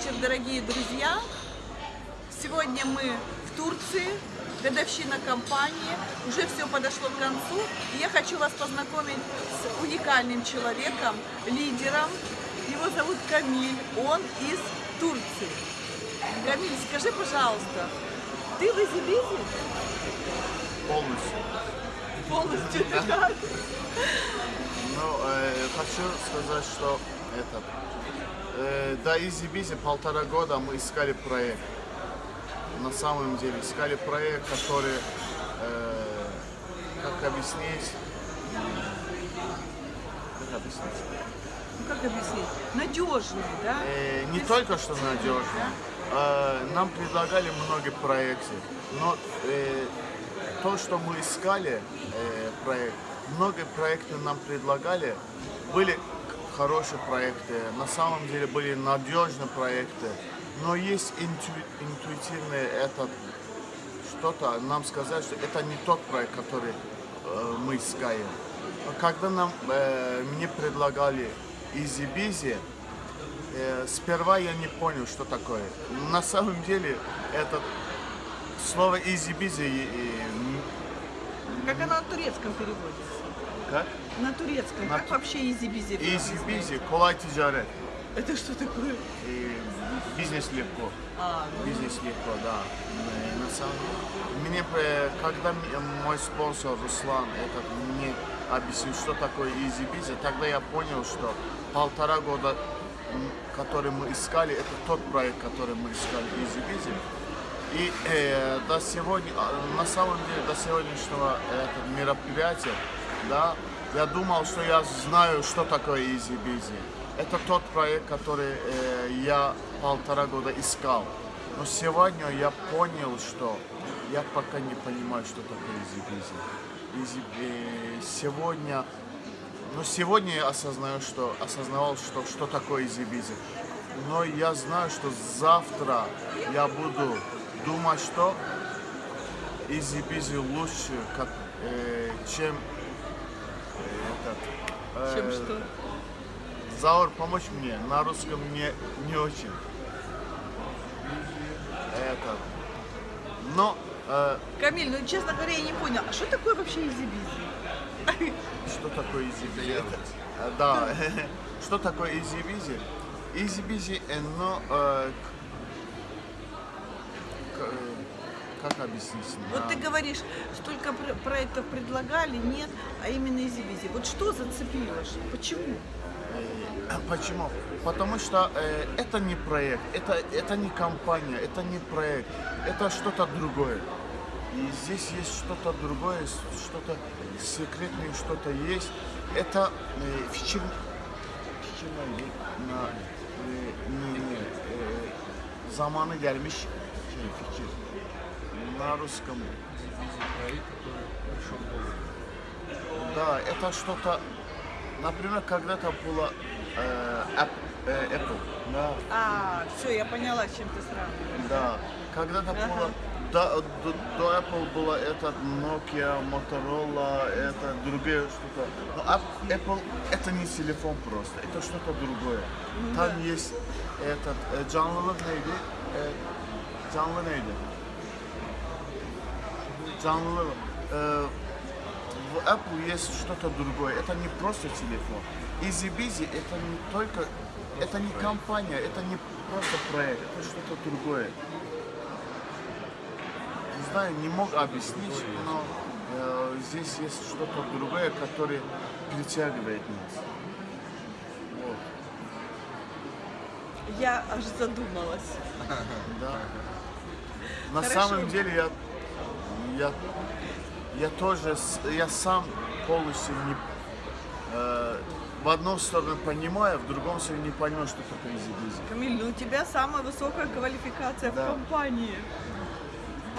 вечер, дорогие друзья. Сегодня мы в Турции, годовщина компании. Уже все подошло к концу. И я хочу вас познакомить с уникальным человеком, лидером. Его зовут Камиль. Он из Турции. Камиль, скажи, пожалуйста, ты в Изибизе? Полностью. Полностью, да? Ну, э, хочу сказать, что это, э, до Изи полтора года мы искали проект. На самом деле искали проект, который, э, как объяснить, как объяснить? Ну, как объяснить? Надежный, да? Э, не есть- только что надежно, э, нам предлагали много проектов, но э, то, что мы искали, э, проект, много проектов нам предлагали, были хорошие проекты, на самом деле были надежные проекты, но есть инту- интуитивный этот что-то, нам сказать, что это не тот проект, который э, мы искаем. Когда нам, э, мне предлагали Busy, Э, сперва я не понял, что такое. На самом деле, это слово easy busy и- и, м, Как оно на турецком переводится? Как? На турецком. На Как ту- вообще easy busy? Busy, kolay ticaret. Это что такое? И бизнес легко. А, ну, Бизнес легко, да. Э, На самом деле, мне, э, когда мой спонсор Руслан этот, мне объяснил, что такое busy, тогда я понял, что полтора года, который мы искали, это тот проект, который мы искали busy. И э, до сегодня, а, на самом деле, до сегодняшнего этого мероприятия, да, я думал, что я знаю, что такое Easy Busy. Это тот проект, который э, я полтора года искал. Но сегодня я понял, что я пока не понимаю, что такое Easy Busy. Easy, э, сегодня, но сегодня я осознаю, что осознавал, что что такое Easy Busy. Но я знаю, что завтра я буду думать, что Easy Busy лучше, как, э, чем этот, э, чем что? Заур, помочь мне. На русском не, не очень. Это. Но э, Камиль, ну честно говоря, я не понял, а что такое вообще Easy Busy? что такое? Это, э, да. что такое? Easy Busy, э, но э, к- к- как объяснить? Вот на- ты говоришь, столько пр- проектов предлагали, нет, а именно Easy Busy. Вот что зацепило? Ш- Почему? Э, Почему? Потому что э, это не проект, это, это не компания, это не проект, это что-то другое. И здесь есть что-то другое, что-то секретное, что-то есть. Это э, fikir, fikir neydi? Na, e, ne, ne, e, zamanı gelmiş şey, fikir. На русском. Да, это что-то, например, когда-то было э, App- э, Apple, да, А, все, я поняла, с чем ты сравниваешь. да, когда-то Ага. было, до, до, до Apple было этот Nokia, Motorola, это другое что-то. Но App- Apple это не телефон просто, это что-то другое. Там есть этот, э, canlılık neydi? Э, canlı neydi? Canlı, э, в Apple есть что-то другое. Это не просто телефон. Easy Busy это не только, это не компания, это не просто проект, это что-то другое. Не знаю, не мог объяснить, но э, здесь есть что-то другое, которое притягивает нас. Вот, Я аж задумалась. да. На Хорошо. самом деле я, я, я тоже, я сам полностью не, э, в одну сторону понимаю, в другом сторону не понимаю, что такое Busy. Камиль, ну у тебя самая высокая квалификация Да. в компании.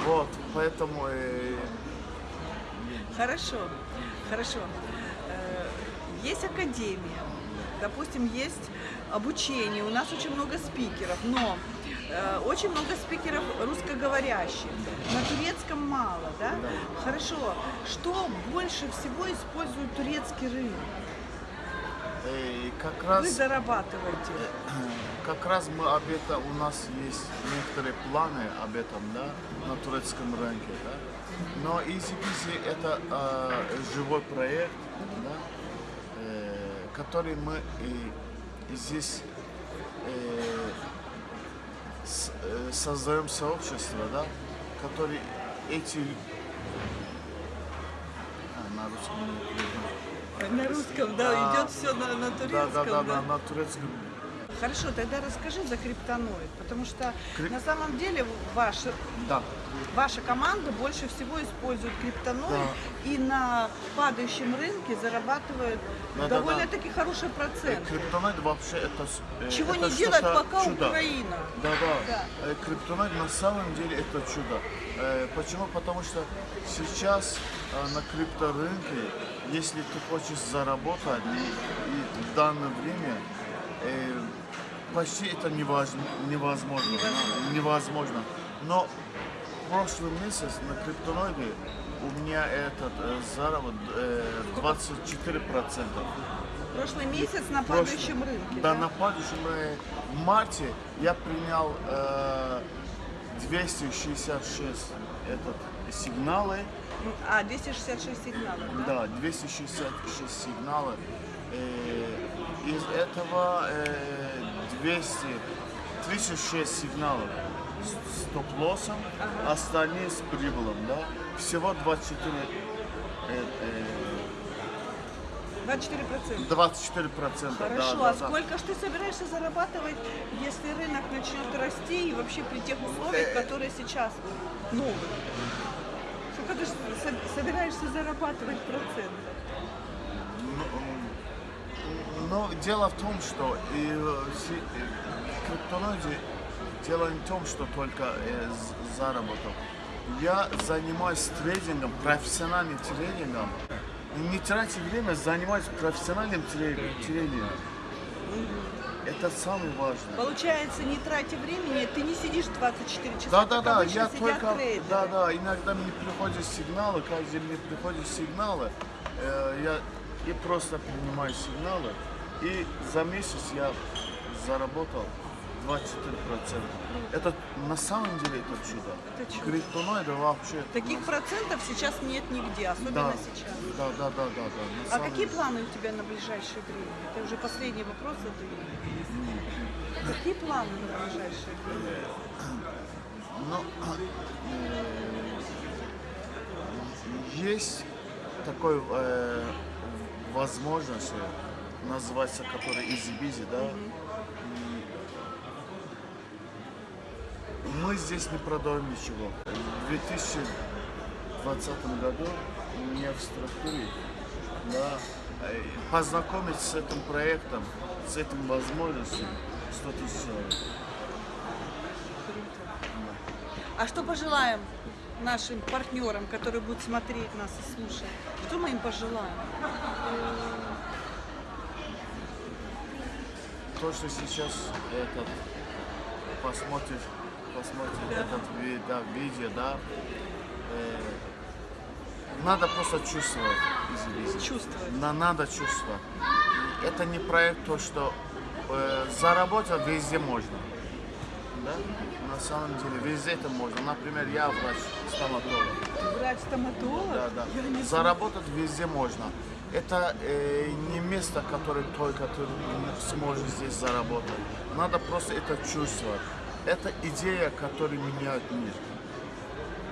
Вот, поэтому э, Хорошо, хорошо. Э, Есть академия, допустим, есть обучение, у нас очень много спикеров, но очень много спикеров русскоговорящих, на турецком мало, да? Хорошо, что больше всего использует турецкий рынок? Э, как Вы раз зарабатываете. Как раз мы об этом, у нас есть некоторые планы об этом, да, на турецком рынке, да. Но Easy Busy это э, живой проект, да, э, который мы и, и здесь э, э, создаем сообщество, да, который эти а, на русском. На русском, да, А, идет все на, на турецком. да, да, да? да, на турецком. Хорошо, тогда расскажи за криптоноид, потому что Крип- на самом деле ваша, Да. ваша команда больше всего использует криптоноид и на падающем рынке зарабатывает Да, да, да. довольно-таки хороший Э, процент. Криптонит вообще это э, Чего это не делает пока чудо. Украина. Да, да. Да. Э, Криптонит на самом деле это чудо. Э, Почему? Потому что сейчас э, на крипторынке, если ты хочешь заработать, и, и в данное время э, почти это невозможно. Невозможно. невозможно. Но прошлый месяц на криптоноиде у меня этот э, заработок э, 24%. Прошлый месяц на Прошлый- падающем рынке. Да, на падающем э, в марте я принял э, 266 этот, сигналы. А, 266 сигналов, да? Да, 266 сигналы. Э, из этого э, 236 сигналов с стоп-лоссом, остальные с прибылом, да. Всего 24 э, э, 24%. 24 процента. Хорошо, да, а да, да. сколько ж ты собираешься зарабатывать, если рынок начнет расти и вообще при тех условиях, которые сейчас новые? Сколько ты собираешься зарабатывать процент? Но дело в том, что и, э, си- э, в криптоноиде дело не в том, что только э, заработок. Я занимаюсь трейдингом, профессиональным трейдингом. И Не тратя время, занимаюсь профессиональным трей- трейдингом. Это самое важное. Получается, не тратя времени, ты не сидишь 24 часа, Да, да, да, я только, трейдеры. да, да, иногда мне приходят сигналы, каждый мне приходят сигналы, э, я и просто принимаю сигналы, и за месяц я заработал 24%. Это на самом деле это чудо. Это чудо. Криптоноиды вообще. Таких процентов сейчас нет нигде, особенно да, сейчас. Да, да, да, да, да. А самом какие планы у тебя на ближайшее время? Это уже последний вопрос задаю. Какие планы на ближайшее время? Ну, э, есть такой э, возможность, называется, который easy busy, да. И Мы здесь не продаем ничего. В 2020 году мне в структуре да, э, познакомиться с этим проектом, с этим возможностью 100 тысяч человек. А что пожелаем нашим партнерам, которые будут смотреть нас и слушать? Что мы им пожелаем? То, что сейчас этот посмотришь, посмотришь этот да, видео, да, э, надо просто чувствовать. извините. Чувствовать. На, надо чувствовать. И это не проект то, что э, заработать везде можно. Да? На самом деле везде это можно. Например, я врач стоматолог. Врач-стоматолог? Да, да. Я не Заработать везде можно. Это э, не место, которое только ты сможешь здесь заработать. Надо просто это чувствовать. Это идея, которая меняет мир.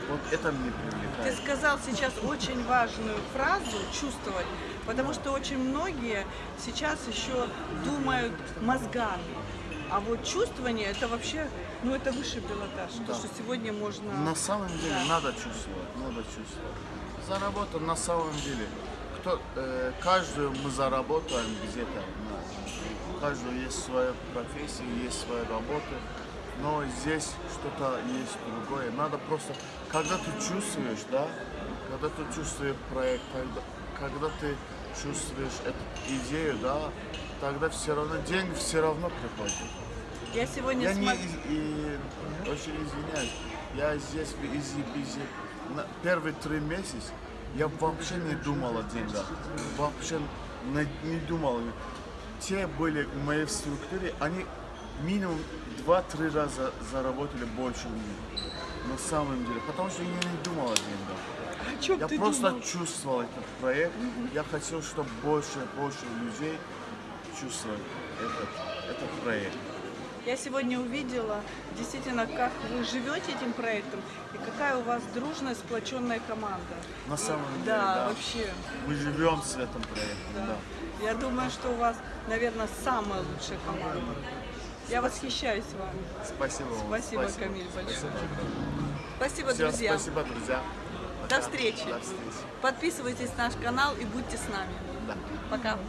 Вот это мне Ты привлекает. сказал сейчас очень важную фразу «чувствовать», потому что очень многие сейчас еще думают мозгами. А вот чувствование это вообще, ну это высший пилотаж, то, Да. что сегодня можно... На самом деле Да. надо чувствовать, надо чувствовать. Заработать на самом деле. Кто, э, каждую мы заработаем где-то. У каждого есть своя профессия, есть своя работа. Но здесь что-то есть другое. Надо просто, когда ты чувствуешь, да, когда ты чувствуешь проект, когда, когда ты чувствуешь эту идею, да, тогда все равно деньги все равно приходят. Я сегодня Я не, смотрю... из- и, очень извиняюсь, я здесь в Изи Бизи на первые три месяца я вообще не думал о деньгах, вообще не, думал. те были в моей структуре, они минимум 2-3 раза заработали больше меня. На самом деле. Потому что я не думал о деньгах. О чем Я ты просто думал? чувствовал этот проект. Я хотел, чтобы больше и больше людей чувствовали этот, этот проект. Я сегодня увидела действительно, как вы живете этим проектом и какая у вас дружная, сплоченная команда. На самом деле, Да, да. вообще. Мы живем с этим проектом, да. Я думаю, что у вас, наверное, самая лучшая команда. Я восхищаюсь вами. Спасибо вам. Спасибо, Камиль, большое. Спасибо, Всё, друзья. спасибо, друзья. До встречи. До встречи. Подписывайтесь на наш канал и будьте с нами. Да. Пока.